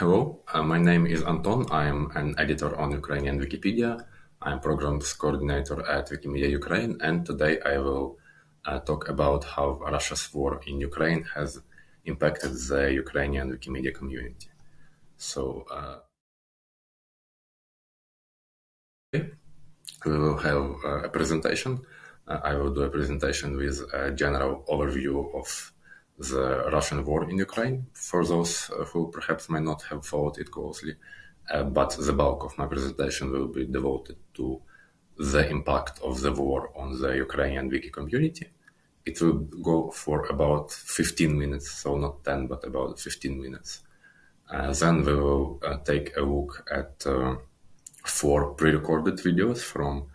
hello, uh, my name is Anton. I'm an editor on Ukrainian Wikipedia. I'm programs coordinator at Wikimedia Ukraine, and today I will uh, talk about how Russia's war in Ukraine has impacted the Ukrainian Wikimedia community. So, uh, we will have uh, a presentation. Uh, I will do a presentation with a general overview of the Russian war in Ukraine for those uh, who perhaps may not have followed it closely. Uh, but the bulk of my presentation will be devoted to the impact of the war on the Ukrainian wiki community. It will go for about 15 minutes, so not 10, but about 15 minutes. Uh, then we will uh, take a look at uh, four pre-recorded videos from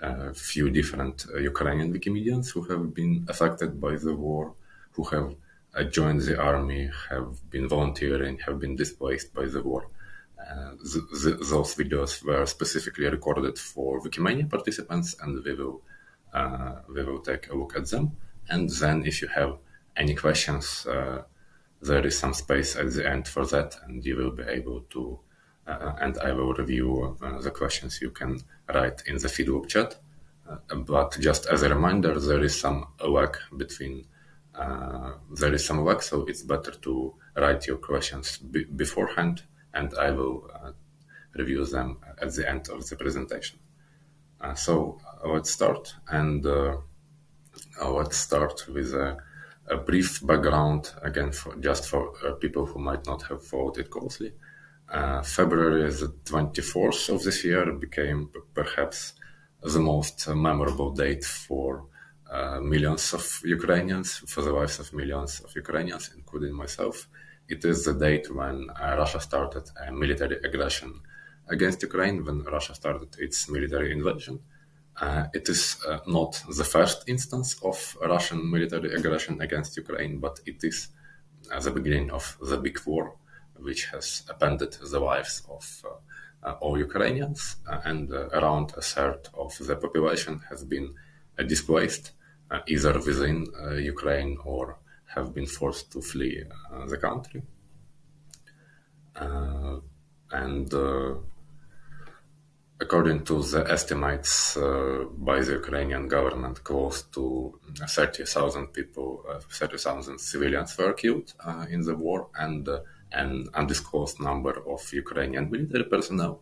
a few different uh, Ukrainian Wikimedians who have been affected by the war, who have joined the army, have been volunteering, have been displaced by the war. Uh, th- th- those videos were specifically recorded for Wikimania participants, and we will uh, we will take a look at them. And then, if you have any questions, uh, there is some space at the end for that, and you will be able to. Uh, and I will review uh, the questions you can write in the feedback chat. but just as a reminder, there is some lag between there is some lag, so it's better to write your questions beforehand, and I will uh, review them at the end of the presentation. Uh, so uh, let's start, and uh, uh, let's start with a, a, brief background again, for, just for people who might not have followed it closely. February the 24th of this year became perhaps the most memorable date for uh, millions of Ukrainians, for the lives of millions of Ukrainians, including myself. It is the date when uh, Russia started a military aggression against Ukraine, when Russia started its military invasion. Uh, it is uh, not the first instance of Russian military aggression against Ukraine, but it is uh, the beginning of the big war, which has upended the lives of all Ukrainians, and around a third of the population has been displaced either within uh, Ukraine or have been forced to flee uh, the country. and according to the estimates uh, by the Ukrainian government, close to 30,000 people, uh, 30,000 civilians were killed uh, in the war, and an undisclosed number of Ukrainian military personnel.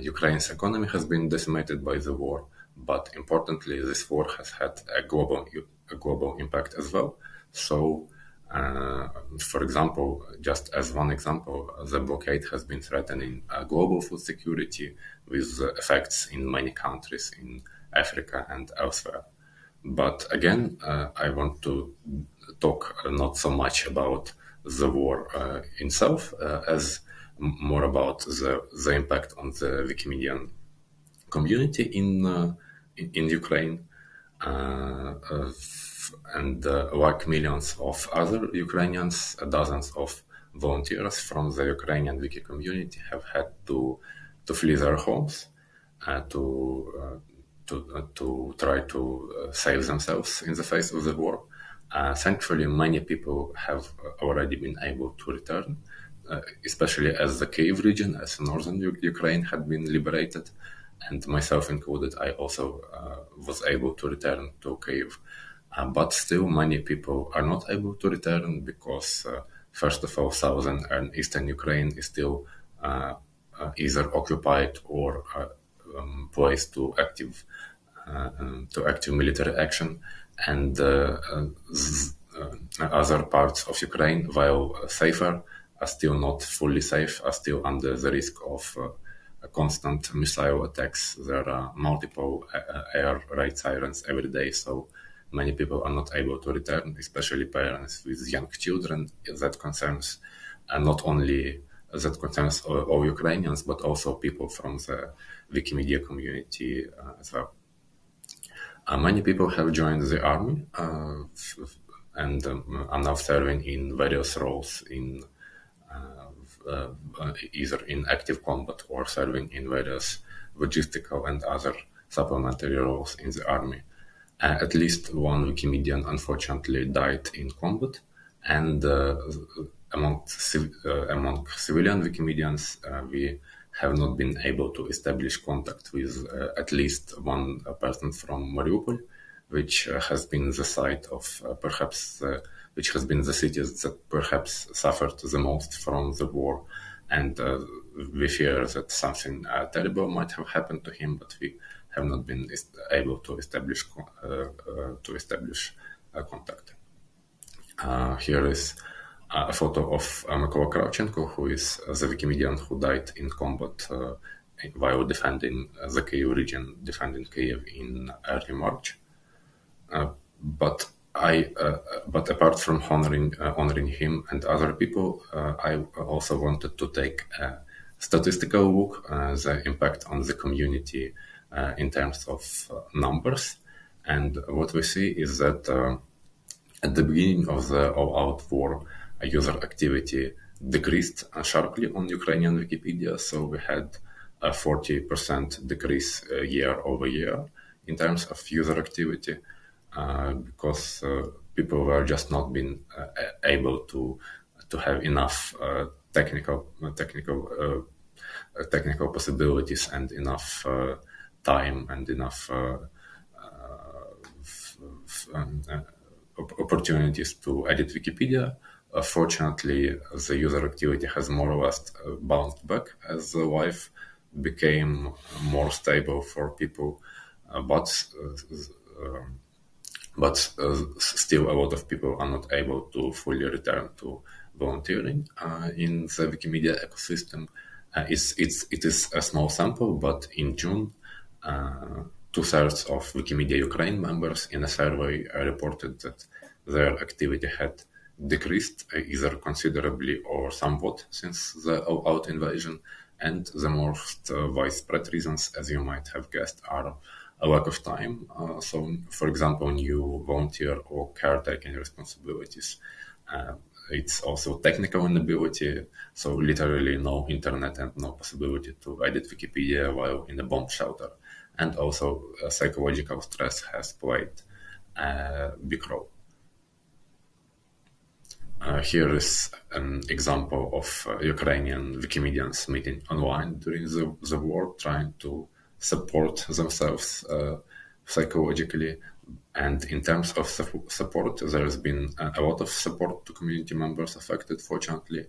Ukraine's economy has been decimated by the war, but importantly, this war has had a global a global impact as well. So, uh, for example, just as one example, the blockade has been threatening uh, global food security with effects in many countries in Africa and elsewhere. But again, uh, I want to talk not so much about the war uh, itself uh, as more about the, the impact on the Wikimedian community in uh, in Ukraine, uh, and uh, like millions of other Ukrainians, dozens of volunteers from the Ukrainian wiki community have had to to flee their homes, uh, to to to try to save themselves in the face of the war. Uh, thankfully, many people have already been able to return, uh, especially as the Kiev region, as northern U- Ukraine, had been liberated and myself included, I also uh, was able to return to Kiev. Uh, but still, many people are not able to return because, uh, first of all, southern and eastern Ukraine is still uh, uh, either occupied or uh, um, to active um, to active military action, and other parts of Ukraine, while safer, are still not fully safe, are still under the risk of constant missile attacks. There are multiple air raid sirens every day, so many people are not able to return, especially parents with young children. That concerns uh, not only that concerns all, all, Ukrainians, but also people from the Wikimedia community uh, as well. Uh, many people have joined the army uh, and um, are now serving in various roles in Uh, uh, either in active combat or serving in various logistical and other supplementary roles in the army. Uh, at least one Wikimedian unfortunately died in combat, and uh, among, among civilian Wikimedians, we have not been able to establish contact with at least one person from Mariupol, which has been the site of perhaps which has been the cities that perhaps suffered the most from the war. And uh, we fear that something uh, terrible might have happened to him, but we have not been able to establish uh, to establish contact. here is a photo of uh, Mykola Kravchenko, who is the Wikimedian who died in combat uh, while defending the Kyiv region, defending Kyiv in early March. Uh, but I, uh, uh, but apart from honoring uh, honoring him and other people, uh, I also wanted to take a statistical look uh, the impact on the community uh, in terms of numbers. And what we see is that um, at the beginning of the all-out war, user activity decreased sharply on Ukrainian Wikipedia. So we had a 40% decrease year over year in terms of user activity. Uh, because uh, people were just not being uh, able to to have enough technical technical technical possibilities and enough time and enough opportunities to edit Wikipedia. Uh, fortunately, the user activity has more or less uh, bounced back as the life became more stable for people. Uh, but um, but uh, still a lot of people are not able to fully return to volunteering uh, in the Wikimedia ecosystem. Uh, it's, it's, it is a small sample, but in June, uh, two thirds of Wikimedia Ukraine members in a survey reported that their activity had decreased uh, either considerably or somewhat since the all-out invasion. And the most uh, widespread reasons, as you might have guessed, are a lack of time. Uh, so, for example, new volunteer or caretaking responsibilities. Uh, it's also technical inability, so literally no internet and no possibility to edit Wikipedia while in a bomb shelter. And also uh, psychological stress has played a big role. Uh, here is an example of uh, Ukrainian Wikimedians meeting online during the, the war, trying to support themselves uh, psychologically. And in terms of support, there has been a lot of support to community members affected, fortunately.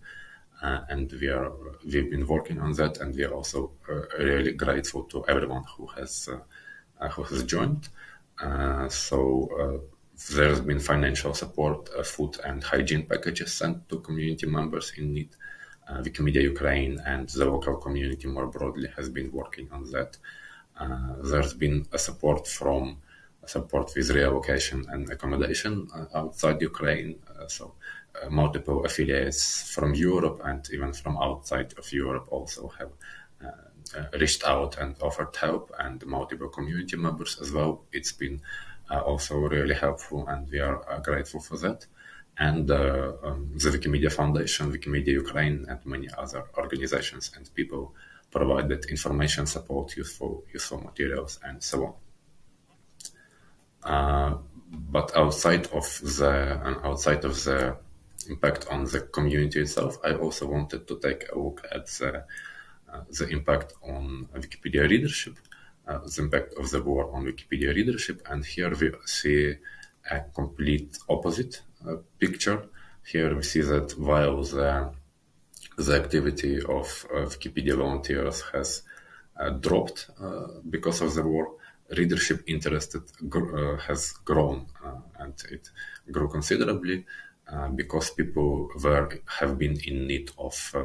Uh, and we are we've been working on that, and we are also uh, really grateful to everyone who has uh, who has joined. Uh, so there's been financial support, food and hygiene packages sent to community members in need. Uh, Wikimedia Ukraine and the local community more broadly has been working on that. Uh, there's been a support from support with reallocation and accommodation uh, outside Ukraine. Uh, so uh, multiple affiliates from Europe and even from outside of Europe also have uh, reached out and offered help, and multiple community members as well. It's been also really helpful, and we are grateful for that and uh, um, the Wikimedia Foundation, Wikimedia Ukraine, and many other organizations and people provided information support, useful useful materials, and so on. Uh, but outside of the and outside of the impact on the community itself, I also wanted to take a look at the uh, the impact on Wikipedia readership, uh, the impact of the war on Wikipedia readership, and here we see a complete opposite picture. Here we see that while the, the activity of Wikipedia volunteers has uh, dropped uh, because of the war, readership interest uh, has grown uh, and it grew considerably uh, because people were have been in need of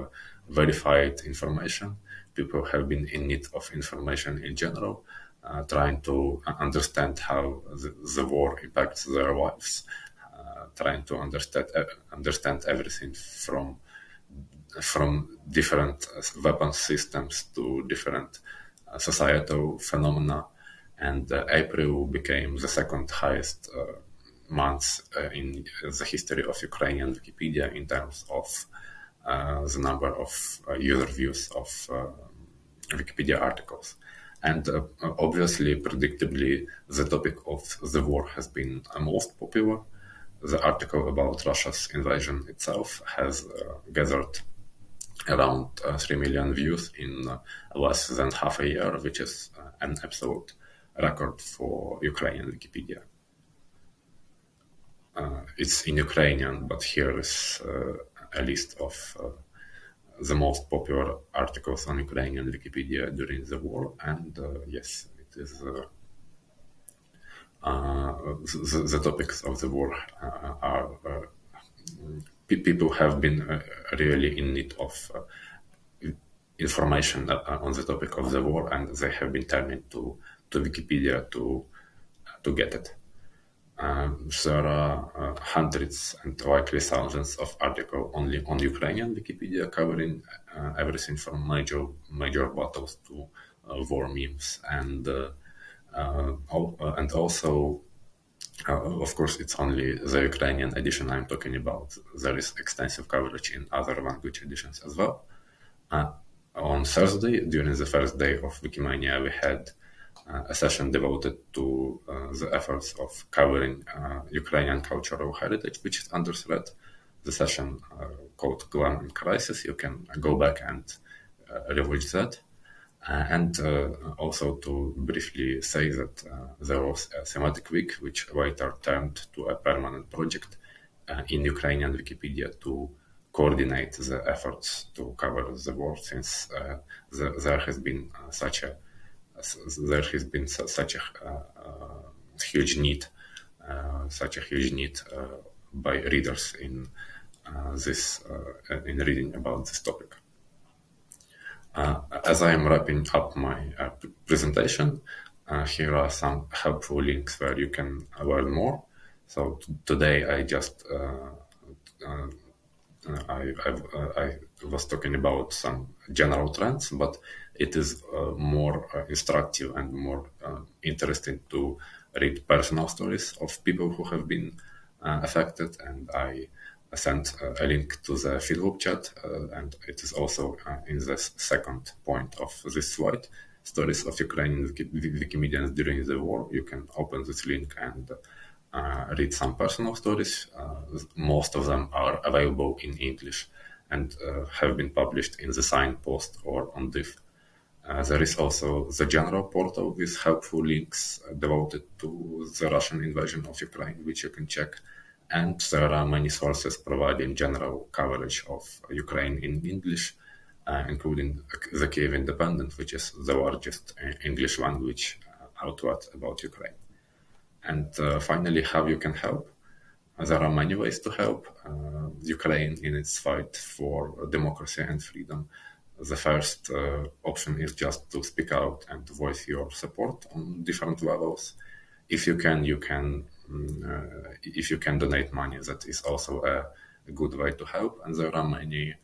verified information. People have been in need of information in general, trying to understand how the, the war impacts their lives trying to understand uh, understand everything from from different uh, weapon systems to different uh, societal phenomena. And April became the second highest month in the history of Ukrainian Wikipedia in terms of the number of user views of Wikipedia articles. And uh, obviously, predictably, the topic of the war has been uh, most popular the article about Russia's invasion itself has uh, gathered around uh, 3 million views in uh, less than half a year, which is uh, an absolute record for Ukrainian Wikipedia. Uh, it's in Ukrainian, but here is a list of the most popular articles on Ukrainian Wikipedia during the war, and yes, it is uh, the, the, topics of the war uh, are uh, people have been really in need of information on the topic of the war, and they have been turning to to Wikipedia to to get it. Um, there are uh, hundreds and likely thousands of articles only on Ukrainian Wikipedia covering uh, everything from major major battles to uh, war memes and uh, uh, and also uh, of course, it's only the Ukrainian edition I'm talking about. There is extensive coverage in other language editions as well. Uh, on Thursday, during the first day of Wikimania, we had uh, a session devoted to uh, the efforts of covering Ukrainian cultural heritage, which is under threat. The session called Glam Crisis. You can go back and rewatch that. Uh, and uh, also to briefly say that uh, there was a thematic week which later turned to a permanent project uh, in Ukrainian Wikipedia to coordinate the efforts to cover the war since uh, the, there has been uh, such a there has been such a huge need such a huge need by readers in this in reading about this topic. Uh, as I am wrapping up my uh, presentation, uh, here are some helpful links where you can learn more. So today I just I, I, was talking about some general trends, but it is uh, more uh, instructive and more uh, interesting to read personal stories of people who have been affected. And I I sent uh, a link to the Feedloop chat, uh, and it is also uh, in the second point of this slide. Stories of Ukrainian Wikimedians during the war. You can open this link and uh, read some personal stories. Uh, most of them are available in English and uh, have been published in the signpost or on Diff. there is also the general portal with helpful links devoted to the Russian invasion of Ukraine, which you can check and there are many sources providing general coverage of Ukraine in English, uh, including the Kiev Independent, which is the largest uh, English language uh, outlet about Ukraine. And uh, finally, how you can help. There are many ways to help uh, Ukraine in its fight for democracy and freedom. The first uh, option is just to speak out and voice your support on different levels. If you can, you can if you can donate money, that is also a, good way to help. And there are many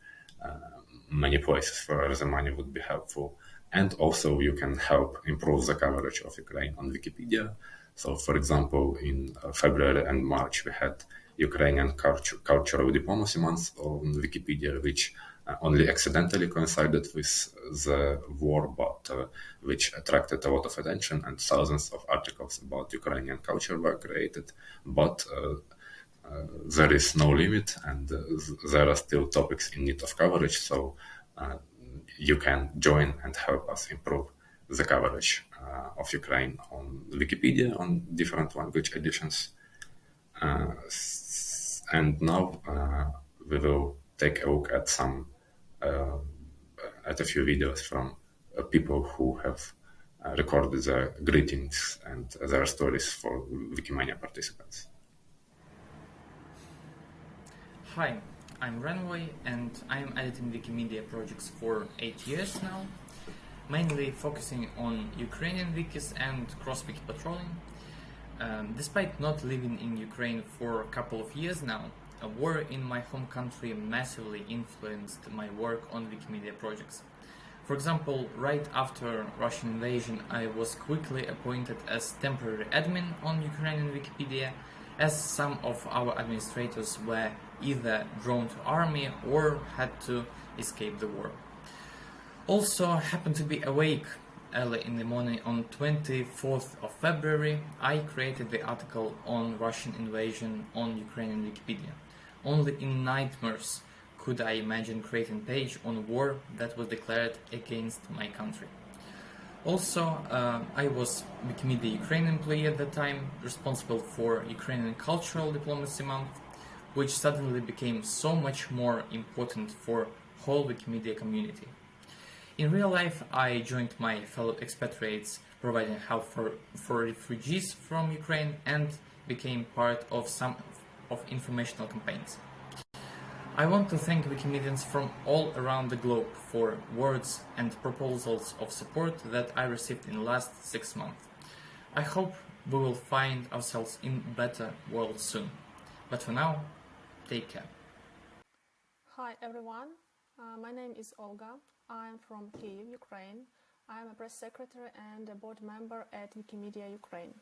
uh, many places where the money would be helpful. And also, you can help improve the coverage of Ukraine on Wikipedia. So, for example, in uh, February and March, we had Ukrainian culture, Cultural Diplomacy Month on Wikipedia, which uh, only accidentally coincided with the war, but uh, which attracted a lot of attention and thousands of articles about Ukrainian culture were created. But uh, uh, there is no limit, and uh, there are still topics in need of coverage. So uh, you can join and help us improve the coverage of Ukraine on Wikipedia on different language editions. and now we will take a look at some uh, at a few videos from uh, people who have uh, recorded their greetings and their stories for Wikimania participants. Hi, I'm Renway and I'm editing Wikimedia projects for 8 years now, mainly focusing on Ukrainian wikis and cross-wiki patrolling. Um, despite not living in Ukraine for a couple of years now, a war in my home country massively influenced my work on Wikimedia projects. For example, right after Russian invasion, I was quickly appointed as temporary admin on Ukrainian Wikipedia, as some of our administrators were either drawn to army or had to escape the war. Also happened to be awake early in the morning on 24th of February, I created the article on Russian invasion on Ukrainian Wikipedia. Only in nightmares could I imagine creating page on war that was declared against my country. Also, uh, I was Wikimedia Ukraine employee at the time, responsible for Ukrainian Cultural Diplomacy Month, which suddenly became so much more important for whole Wikimedia community. In real life, I joined my fellow expatriates providing help for, for refugees from Ukraine and became part of some of informational campaigns. I want to thank Wikimedians from all around the globe for words and proposals of support that I received in the last six months. I hope we will find ourselves in a better world soon. But for now, take care. Hi everyone, uh, my name is Olga. I'm from Kiev, Ukraine. I'm a press secretary and a board member at Wikimedia Ukraine.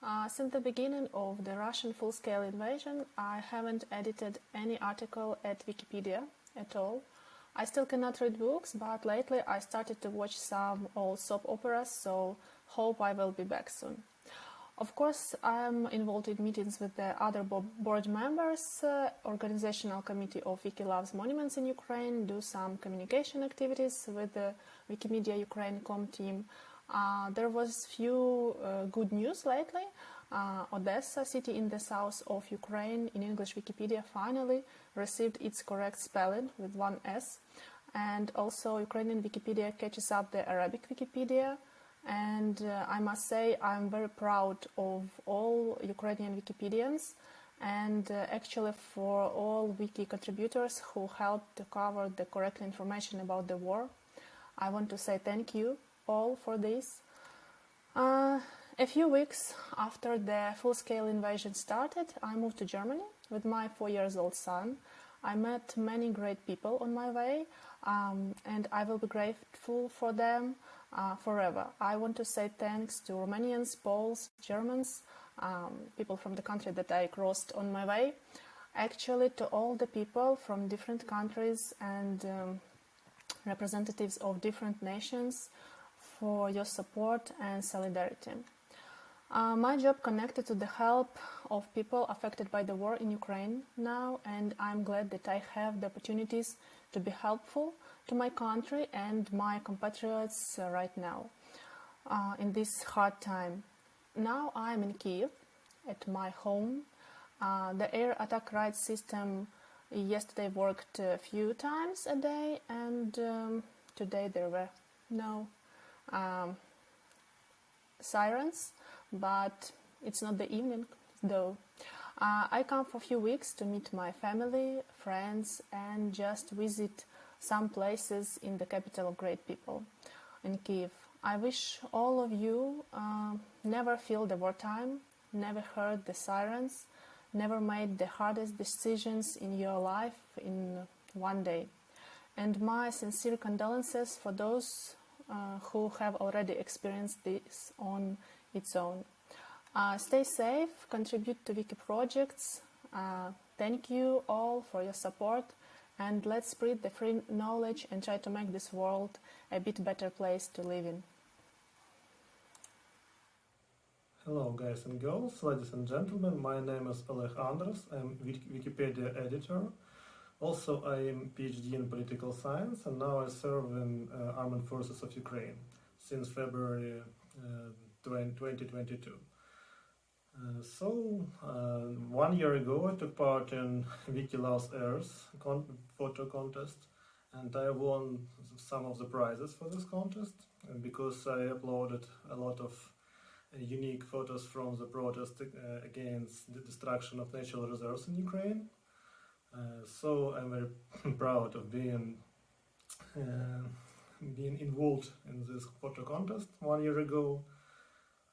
Uh, since the beginning of the Russian full-scale invasion, I haven't edited any article at Wikipedia at all. I still cannot read books, but lately I started to watch some old soap operas, so hope I will be back soon. Of course, I'm involved in meetings with the other board members, uh, organizational committee of Wiki Loves Monuments in Ukraine, do some communication activities with the Wikimedia Ukraine com team, there was few uh, good news lately. Uh, Odesa, city in the south of Ukraine, in English Wikipedia, finally received its correct spelling with one S. And also, Ukrainian Wikipedia catches up the Arabic Wikipedia. And uh, I must say, I'm very proud of all Ukrainian Wikipedians and uh, actually for all wiki contributors who helped to cover the correct information about the war. I want to say thank you all for this. Uh, a few weeks after the full-scale invasion started, I moved to Germany with my four years old son. I met many great people on my way, um, and I will be grateful for them uh, forever. I want to say thanks to Romanians, Poles, Germans, um, people from the country that I crossed on my way, actually to all the people from different countries and um, representatives of different nations for your support and solidarity. Uh, my job connected to the help of people affected by the war in Ukraine now, and I'm glad that I have the opportunities to be helpful to my country and my compatriots uh, right now uh, in this hard time. Now I'm in Kiev at my home. Uh, the air attack right system yesterday worked a few times a day, and um, today there were no um, sirens, but it's not the evening though. Uh, I come for a few weeks to meet my family, friends, and just visit some places in the capital of great people, in Kiev. I wish all of you uh, never feel the wartime, never heard the sirens, never made the hardest decisions in your life in one day. And my sincere condolences for those uh, who have already experienced this on its own. Uh, stay safe, contribute to wiki projects. Uh, thank you all for your support and let's spread the free knowledge and try to make this world a bit better place to live in. Hello guys and girls, ladies and gentlemen, my name is Oleg Andros, I'm Wikipedia editor also, I am PhD in political science and now I serve in uh, Armed Forces of Ukraine since February uh, 2022. Uh, so, uh, one year ago I took part in Earth con photo contest and I won some of the prizes for this contest because I uploaded a lot of uh, unique photos from the protest uh, against the destruction of natural reserves in Ukraine uh, so I'm very proud of being uh, being involved in this photo contest one year ago.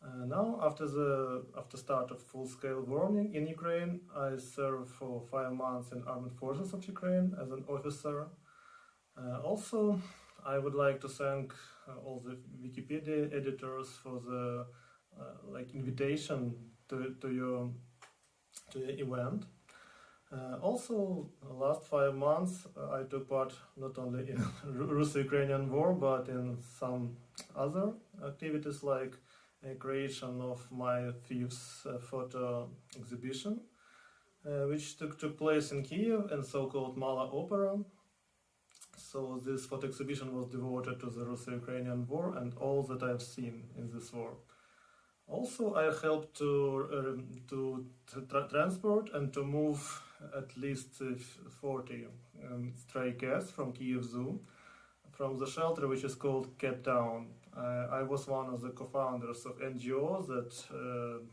Uh, now, after the after start of full-scale warning in Ukraine, I served for five months in Armed Forces of Ukraine as an officer. Uh, also, I would like to thank uh, all the Wikipedia editors for the like invitation to to your to the event. Uh, also, last five months uh, I took part not only in Russo-Ukrainian war but in some other activities like a creation of my uh, photo exhibition, uh, which took, took place in Kiev and so-called Mala Opera. So this photo exhibition was devoted to the Russo-Ukrainian war and all that I've seen in this war. Also, I helped to um, to tra transport and to move at least uh, 40 um, stray cats from Kiev Zoo from the shelter which is called Cat Town. Uh, I was one of the co-founders of NGO that uh,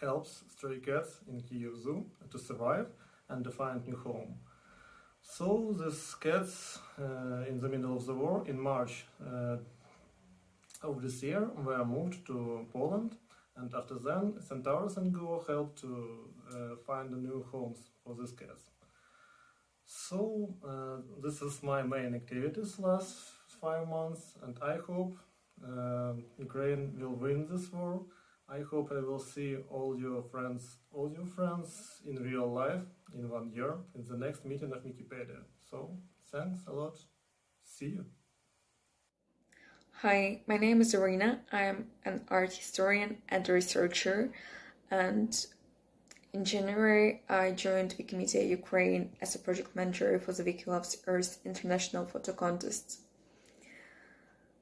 helps stray cats in Kiev Zoo to survive and to find new home. So these cats uh, in the middle of the war in March uh, of this year were moved to Poland and after then Centaurus and Go helped to find new homes for these cats. So uh, this is my main activities last five months and I hope uh, Ukraine will win this war. I hope I will see all your friends, all your friends in real life in one year in the next meeting of Wikipedia. So thanks a lot. See you. Hi, my name is Arena. I'm an art historian and researcher, and in January I joined Wikimedia Ukraine as a project manager for the Wiki Loves Earth International Photo Contest.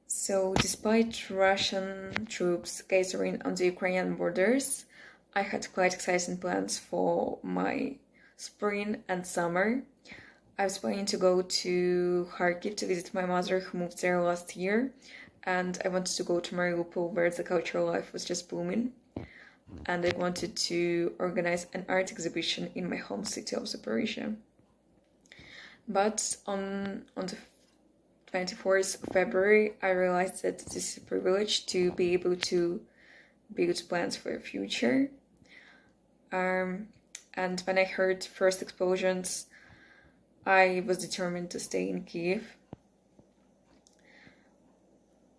So, despite Russian troops gathering on the Ukrainian borders, I had quite exciting plans for my spring and summer. I was planning to go to Kharkiv to visit my mother who moved there last year, and I wanted to go to Mariupol where the cultural life was just booming. And I wanted to organize an art exhibition in my home city of Zaporizhia. But on on the 24th of February, I realized that it is a privilege to be able to build plans for the future. Um, and when I heard first explosions, I was determined to stay in Kiev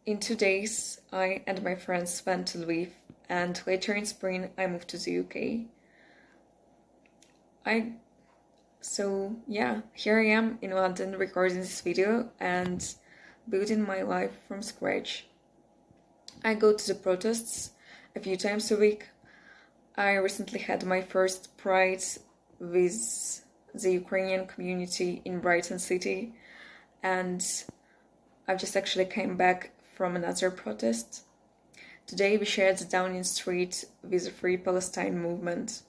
in two days, I and my friends went to Lviv, and later in spring, I moved to the UK. I so yeah, here I am in London recording this video and building my life from scratch. I go to the protests a few times a week. I recently had my first Pride with the Ukrainian community in Brighton City, and I've just actually came back from another protest. Today we shared the Downing Street with the Free Palestine movement.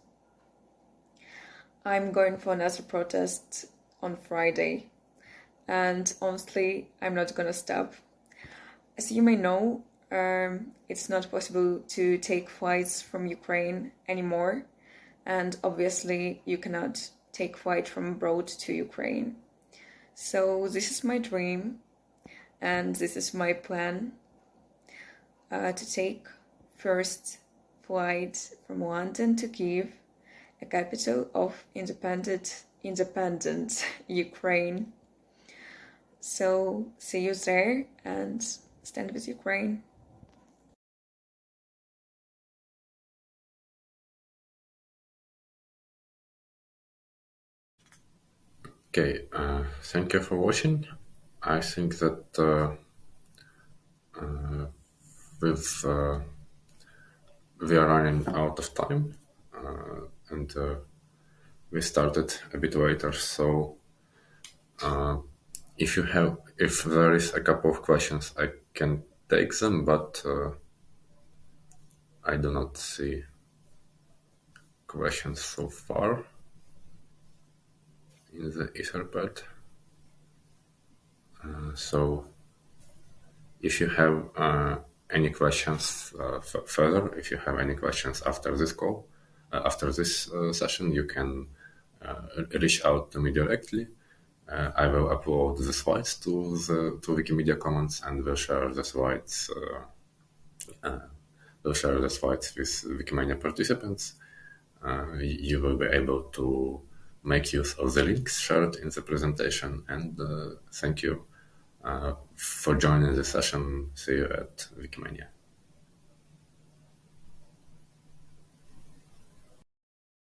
I'm going for another protest on Friday, and honestly, I'm not gonna stop. As you may know, um, it's not possible to take flights from Ukraine anymore, and obviously, you cannot take flight from abroad to Ukraine. So, this is my dream and this is my plan uh, to take first flight from London to Kiev, a capital of independent independent Ukraine. So see you there and stand with Ukraine. Okay, uh, thank you for watching. I think that uh, uh, uh, we are running out of time, uh, and uh, we started a bit later. So, uh, if you have, if there is a couple of questions, I can take them, but I do not see questions so far in the Etherpad. Uh, so if you have uh, any questions uh, further, if you have any questions after this call, after this session, you can reach out to me directly. Uh, I will upload the slides to the to Wikimedia Commons and will share the slides. Uh, uh, will share the slides with Wikimedia participants. you will be able to make use of the links shared in the presentation. And thank you uh, Uh, for joining the session. See you at Wikimania.